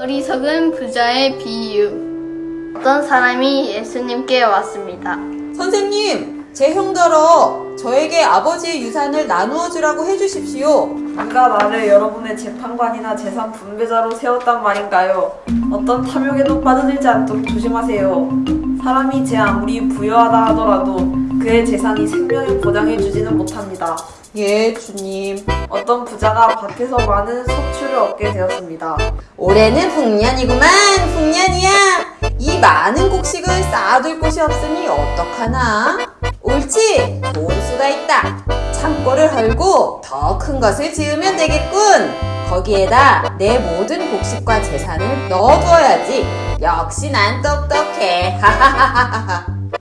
어리석은 부자의 비유. 어떤 사람이 예수님께 왔습니다. 선생님, 제 형더러 저에게 아버지의 유산을 나누어 주라고 해주십시오. 누가 나를 여러분의 재판관이나 재산 분배자로 세웠단 말인가요? 어떤 탐욕에도 빠져들지 않도록 조심하세요. 사람이 제 아무리 부유하다 하더라도 그의 재산이 생명을 보장해주지는 못합니다. 예, 주님. 어떤 부자가 밭에서 많은 소출을 얻게 되었습니다. 올해는 풍년이구만, 풍년이야. 이 많은 곡식을 쌓아둘 곳이 없으니 어떡하나? 옳지, 수가 있다. 창고를 헐고 더 큰 것을 지으면 되겠군. 거기에다 내 모든 곡식과 재산을 넣어두어야지. 역시 난 똑똑해.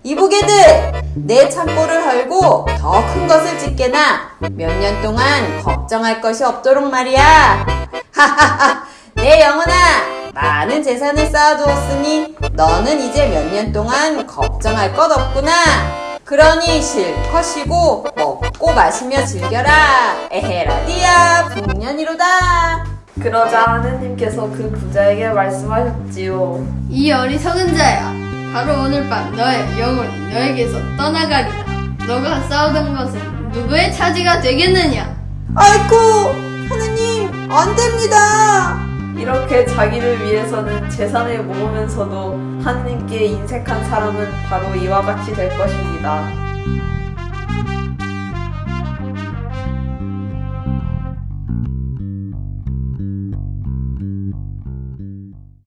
이보게들, 내 창고를 헐고 더 큰 것을 짓게나 몇 년 동안 걱정할 것이 없도록 말이야. 내 영혼아, 많은 재산을 쌓아두었으니 너는 이제 몇 년 동안 걱정할 것 없구나. 그러니 실컷 쉬고 먹고 마시며 즐겨라. 에헤라디야, 풍년이로다. 그러자 하느님께서 그 부자에게 말씀하셨지요. 이 어리석은 자야. 바로 오늘 밤 너의 영혼이 너에게서 떠나가리라. 너가 싸우던 것은 누구의 차지가 되겠느냐? 아이쿠. 이렇게 자기를 위해서는 재산을 모으면서도 하느님께 인색한 사람은 바로 이와 같이 될 것입니다.